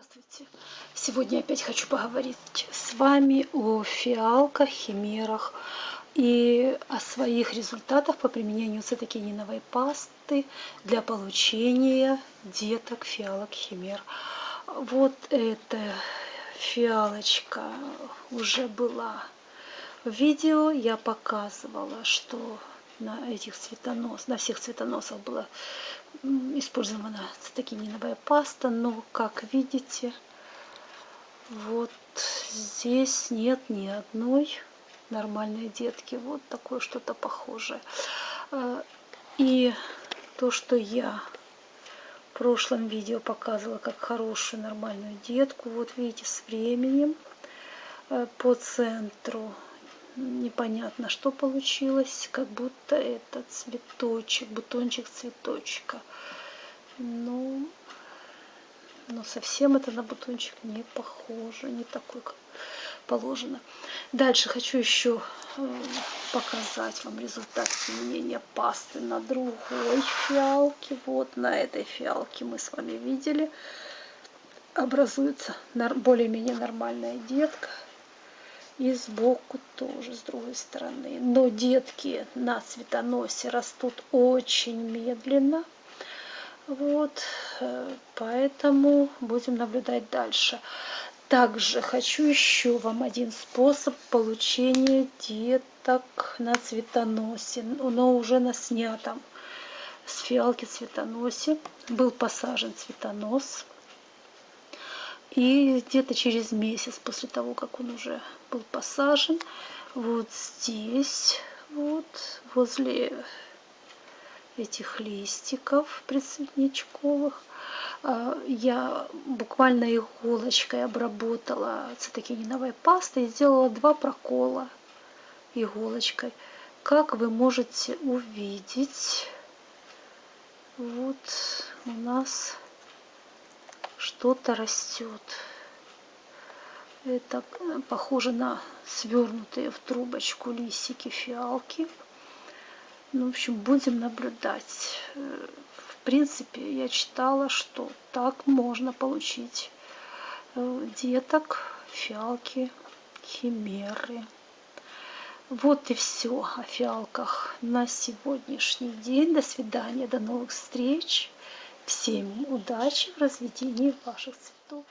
Здравствуйте! Сегодня опять хочу поговорить с вами о фиалках, химерах и о своих результатах по применению цитокининовой пасты для получения деток фиалок химер. Вот эта фиалочка уже была в видео. Я показывала, что на этих цветонос, на всех цветоносах была использована цитокининовая паста, но, как видите, вот здесь нет ни одной нормальной детки. Вот такое что-то похожее. А, и то, что я в прошлом видео показывала как хорошую нормальную детку, вот видите, с временем э, по центру непонятно, что получилось, как будто это цветочек, бутончик цветочка. Ну, но совсем это на бутончик не похоже, не такой, как положено. Дальше хочу еще э, показать вам результат применения пасты на другой фиалке. Вот на этой фиалке мы с вами видели. Образуется более-менее нормальная детка. И сбоку тоже, с другой стороны. Но детки на цветоносе растут очень медленно. Вот, э, поэтому будем наблюдать дальше. Также хочу еще вам один способ получения деток на цветоносе, но уже на снятом с фиалки цветоносе. Был посажен цветонос. И где-то через месяц после того, как он уже был посажен, вот здесь, вот возле этих листиков предцветничковых, а, я буквально иголочкой обработала цитокининовой пастой и сделала два прокола иголочкой. Как вы можете увидеть, вот у нас что-то растет. Это э, похоже на свернутые в трубочку листики фиалки. Ну, в общем, будем наблюдать. Э, в принципе, я читала, что так можно получить э, деток, фиалки, химеры. Вот и все о фиалках на сегодняшний день. До свидания, до новых встреч. Всем удачи в разведении ваших цветов.